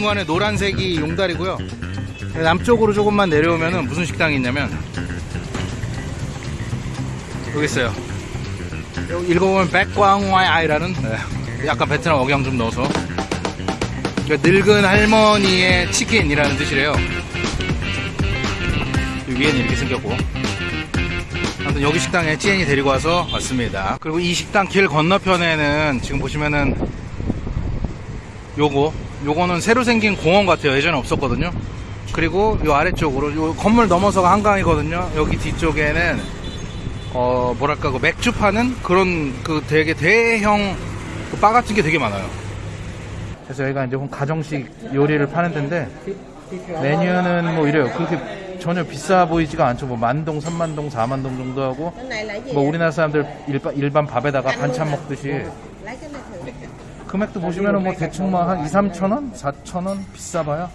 중간에 노란색이 용다리고요. 남쪽으로 조금만 내려오면은 무슨 식당이 있냐면 여기 있어요. 읽어보면 백광와이라는 네, 약간 베트남 억양 좀 넣어서 그러니까 늙은 할머니의 치킨이라는 뜻이래요. 위에는 이렇게 생겼고 아무튼 여기 식당에 찌엔이 데리고 와서 왔습니다. 그리고 이 식당 길 건너편에는 지금 보시면은 요거 요거는 새로 생긴 공원 같아요. 예전에 없었거든요. 그리고 요 아래쪽으로 요 건물 넘어서가 한강이거든요. 여기 뒤쪽에는 어 뭐랄까 그 맥주 파는 그런 그 되게 대형 그 바 같은 게 되게 많아요. 그래서 여기가 이제 가정식 요리를 파는 데인데 메뉴는 뭐 이래요. 그렇게 전혀 비싸 보이지가 않죠. 뭐 만동, 삼만동, 사만동 정도 하고 뭐 우리나라 사람들 일반, 일반 밥에다가 반찬 먹듯이 금액도 보시면은 뭐 대충 뭐한 2, 3천 원, 4천 원 비싸봐요.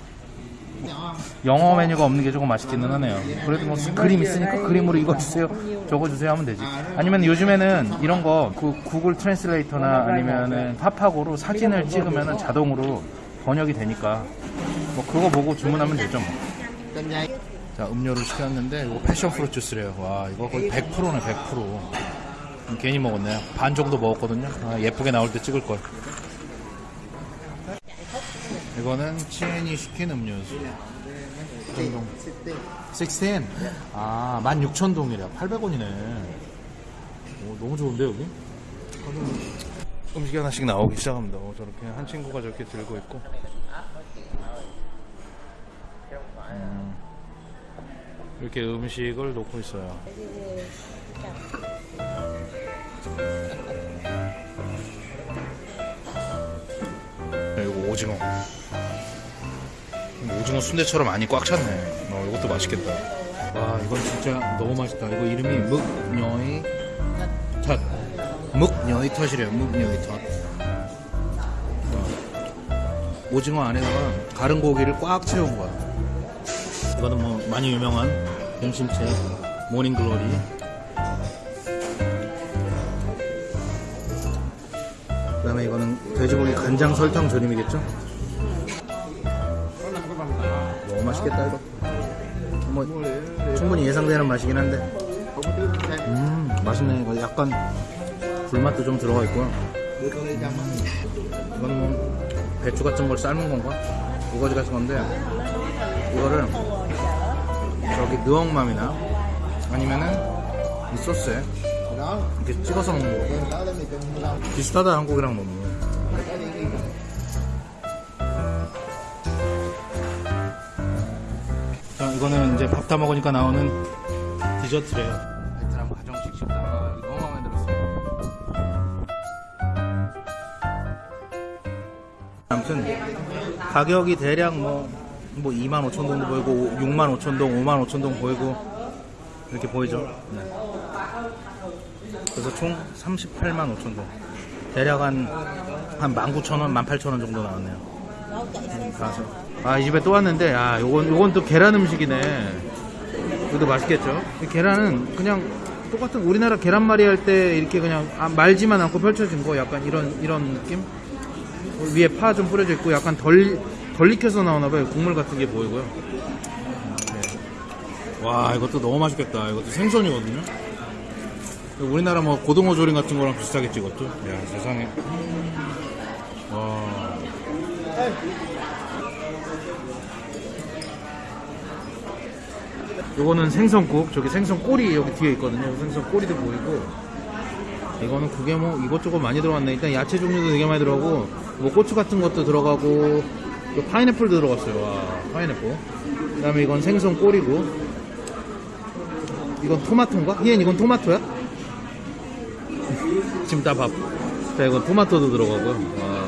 영어 메뉴가 없는 게 조금 아쉽기는 하네요. 그래도 뭐 그림 있으니까 그림으로 이거 주세요, 저거 주세요 하면 되지. 아니면 요즘에는 이런 거 그 Google Translator나 아니면은 파파고로 사진을 찍으면은 자동으로 번역이 되니까 뭐 그거 보고 주문하면 되죠 뭐. 자, 음료를 시켰는데 이거 passion fruit 주스래요. 와, 이거 거의 100%네, 100%. 괜히 먹었네요. 반 정도 먹었거든요. 아, 예쁘게 나올 때 찍을 걸. 이거는 치엔이 시킨 음료수. 정동. 16. 아, 16,000동이래. 800원이네. 오, 너무 좋은데, 여기? 음식이 하나씩 나오기 시작합니다. 어, 저렇게 한 친구가 저렇게 들고 있고. 음, 이렇게 음식을 놓고 있어요. 이거 오징어. 오징어 순대처럼 많이 꽉 찼네. 어, 이것도 맛있겠다. 와, 이건 진짜 너무 맛있다. 이거 이름이 묵녀이 탓. 묵녀이 탓이래요. 묵녀이 탓. 와, 오징어 안에다가 가른 고기를 꽉 채운 거야. 이거는 뭐 많이 유명한 공심채 모닝글로리 그 다음에 이거는 돼지고기 간장 설탕 조림이겠죠? 맛있겠다 이거. 뭐 충분히 예상되는 맛이긴 한데. 음 맛있네. 이거 약간 불맛도 좀 들어가 있고요. 음, 이거는 뭐 배추 같은 걸 삶은 건가? 우거지 같은 건데 이거를 저기 느엉맘이나 아니면은 이 소스에 이렇게 찍어서 먹는 거 비슷하다 한국이랑 너무. 자 이거는 이제 밥 다 먹으니까 나오는 디저트래요 베트남 가정식 식당 아, 너무 마음에 들었어요 아무튼 가격이 대략 뭐, 뭐 2만 5천 동도 보이고 6만 5천 동, 5만 5천 동 보이고 이렇게 보이죠. 네. 그래서 총 38만 5천 동. 대략 한, 한 19,000원, 18,000원 정도 나왔네요. 가서. 아, 이 집에 또 왔는데, 아, 요건, 요건 또 계란 음식이네. 이것도 맛있겠죠? 이 계란은 그냥 똑같은 우리나라 계란말이 할 때 이렇게 그냥 아, 말지만 않고 펼쳐진 거 약간 이런, 이런 느낌? 위에 파 좀 뿌려져 있고 약간 덜, 덜 익혀서 나오나봐요. 국물 같은 게 보이고요. 네. 와, 이것도 너무 맛있겠다. 이것도 생선이거든요. 우리나라 뭐 고등어 조림 같은 거랑 비슷하겠지, 이것도. 야, 세상에. 와. 요거는 생선국. 저기 생선 꼬리 여기 뒤에 있거든요. 생선 꼬리도 보이고. 이거는 그게 뭐 이것저것 많이 들어갔네. 일단 야채 종류도 되게 많이 들어가고 뭐 고추 같은 것도 들어가고 또 파인애플도 들어갔어요. 와, 파인애플. 그 다음에 이건 생선 꼬리고 이건 토마토인가? 희엔 이건 토마토야? 지금 다 밥. 자, 이건 토마토도 들어가고요. 와.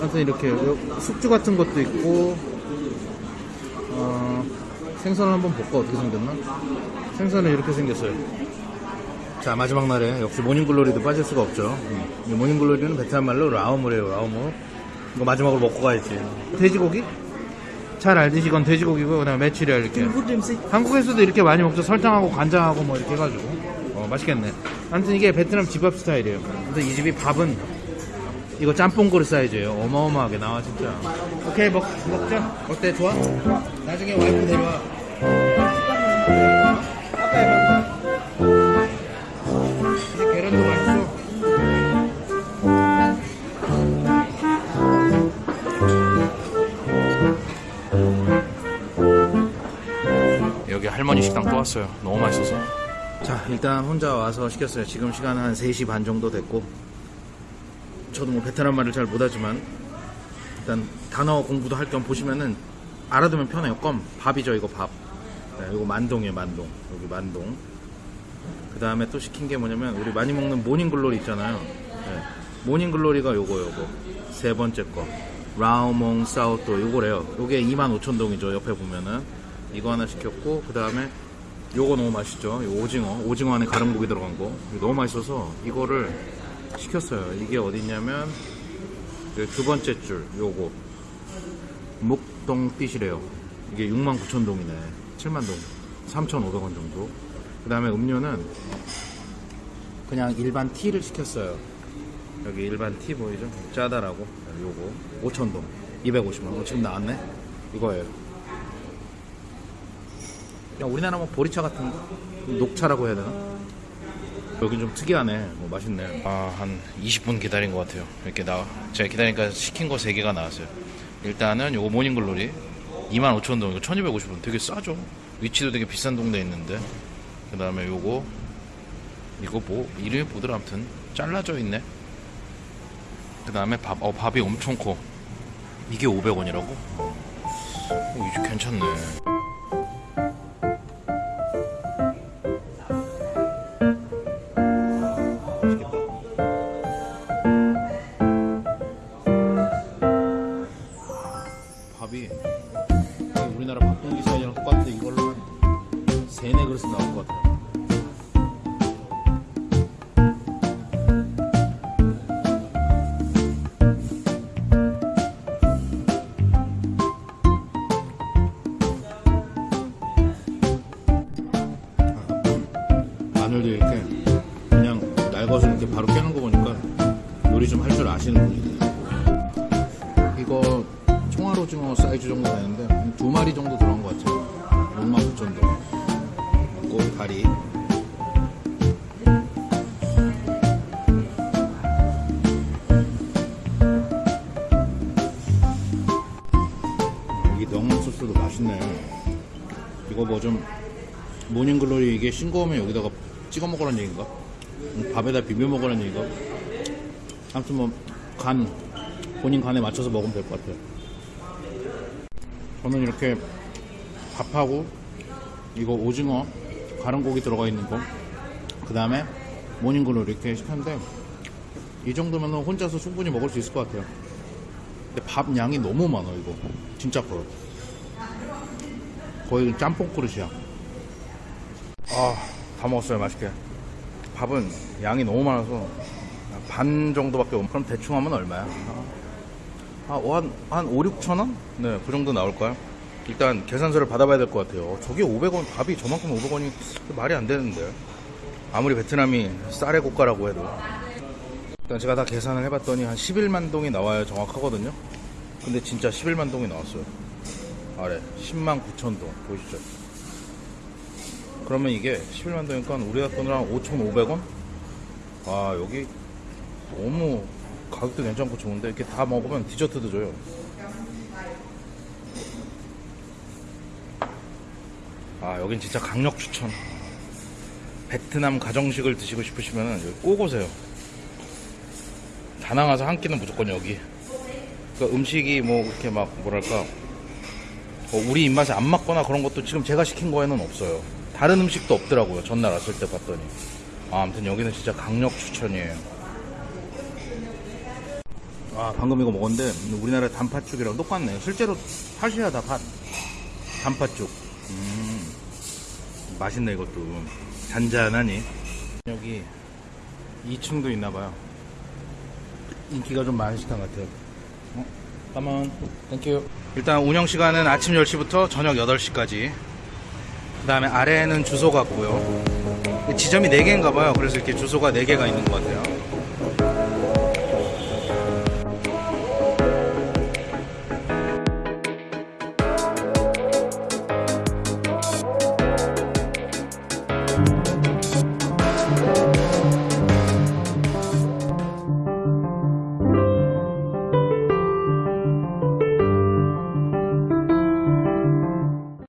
하여튼 이렇게 요- 숙주 같은 것도 있고 어, 생선을 한번 볼까 어떻게 생겼나? 생선은 이렇게 생겼어요. 자 마지막 날에 역시 모닝글로리도 빠질 수가 없죠 음. 이 모닝글로리는 베트남 말로 라오무래요 라오무 이거 마지막으로 먹고 가야지 돼지고기? 잘 알듯이 이건 돼지고기고 그다음에 메추리알 이렇게 한국에서도 이렇게 많이 먹죠 설탕하고 간장하고 뭐 이렇게 해가지고 어 맛있겠네 아무튼 이게 베트남 집밥 스타일이에요 근데 이 집이 밥은 이거 짬뽕 그릇 사이즈예요. 어마어마하게 나와 진짜. 오케이 먹 먹자. 어때 좋아? 나중에 와이프 데려와. 아빠 해봐. 이제 계란도 맛있어. 여기 할머니 식당 또 왔어요. 너무 맛있어서. 자, 일단 혼자 와서 시켰어요. 지금 시간은 한 3시 반 정도 됐고. 저도 뭐 베트남 말을 잘 못하지만 일단 단어 공부도 할 겸 보시면은 알아두면 편해요. cơm 밥이죠 이거 밥. 네, 이거 만동이에요 만동. 여기 만동. 그 다음에 또 시킨 게 뭐냐면 우리 많이 먹는 morning glory 있잖아요. 네, morning glory가 요거 요거 세 번째 거 rau muống xào tỏi 요거래요. 요게 25,000동이죠. 옆에 보면은 이거 하나 시켰고 그 다음에 요거 너무 맛있죠. 요 오징어 오징어 안에 가름고기 들어간 거 너무 맛있어서 이거를 시켰어요. 이게 어딨냐면 그두 번째 줄 요거 목동 띠시래요. 이게 69,000동이네. 7만동. 3,500원 정도. 그 다음에 음료는 그냥 일반 티를 시켰어요. 여기 일반 티 보이죠? 짜다라고. 요거 5,000동. 250원. 어, 지금 나왔네? 이거예요. 그냥 우리나라 뭐 보리차 같은 거? 녹차라고 해야 되나? 여긴 좀 특이하네. 뭐 맛있네. 아, 한 20분 기다린 것 같아요. 이렇게 나, 제가 기다리니까 시킨 거 3개가 나왔어요. 일단은 요거 모닝글로리 25,000동, 이거 1250원. 되게 싸죠? 위치도 되게 비싼 동네에 있는데. 그 다음에 요거, 이거 뭐, 이름이 뭐더라, 아무튼. 잘라져 있네. 그 다음에 밥, 어, 밥이 엄청 커. 이게 500원이라고? 어, 이제 괜찮네. 바로 깨는 거 보니까 요리 좀 할 줄 아시는 분이네. 이거 총알 오징어 사이즈 정도 되는데 한두 마리 정도 들어간 것 같아요 69,000도 꼬리 다리 이 명란 소스도 맛있네 이거 뭐 좀 모닝글로리 이게 싱거우면 여기다가 찍어 먹으라는 얘기인가? 음, 밥에다 비벼 먹으라는 얘기인가? 아무튼 뭐간 본인 간에 맞춰서 먹으면 될 것 같아요. 저는 이렇게 밥하고 이거 오징어 가른 고기 들어가 있는 거, 그 다음에 모닝글로 이렇게 시켰는데 이 정도면 혼자서 충분히 먹을 수 있을 것 같아요. 근데 밥 양이 너무 많아 이거 진짜 커요. 거의 짬뽕 그릇이야. 아, 다 먹었어요 맛있게. 밥은 양이 너무 많아서 반 정도밖에 없. 그럼 대충 하면 얼마야? 아, 한, 한 5, 6천 원? 네, 그 정도 나올 거야. 일단 계산서를 받아봐야 될 것 같아요. 저게 500원, 밥이 저만큼 500원이 말이 안 되는데. 아무리 베트남이 쌀의 국가라고 해도. 일단 제가 다 계산을 해봤더니 한 11만 동이 나와야 정확하거든요. 근데 진짜 11만 동이 나왔어요. 아래 10만 9천 동 보이시죠? 그러면 이게 11만 동이니까 우리나라 돈으로 한 5,500원? 와 여기 너무 가격도 괜찮고 좋은데 이렇게 다 먹으면 디저트도 줘요. 아 여긴 진짜 강력 추천. 베트남 가정식을 드시고 싶으시면 여기 꼭 오세요. 다낭 와서 한 끼는 무조건 여기. 그 음식이 뭐 이렇게 막 뭐랄까 뭐 우리 입맛에 안 맞거나 그런 것도 지금 제가 시킨 거에는 없어요. 다른 음식도 없더라고요. 전날 왔을 때 봤더니. 아, 아무튼 여기는 진짜 강력 추천이에요. 아, 방금 이거 먹었는데 우리나라 단팥죽이랑 똑같네요. 실제로 팥이야 다 팥. 단팥죽. 음, 맛있네 이것도. 잔잔하니. 여기 2층도 있나봐요. 인기가 좀 많은 식당 같아요. 어? Cảm ơn. Thank you. 일단 운영 시간은 아침 10시부터 저녁 8시까지. 그 다음에 아래에는 주소가 있고요. 지점이 4개인가 봐요. 그래서 이렇게 주소가 4개가 있는 것 같아요.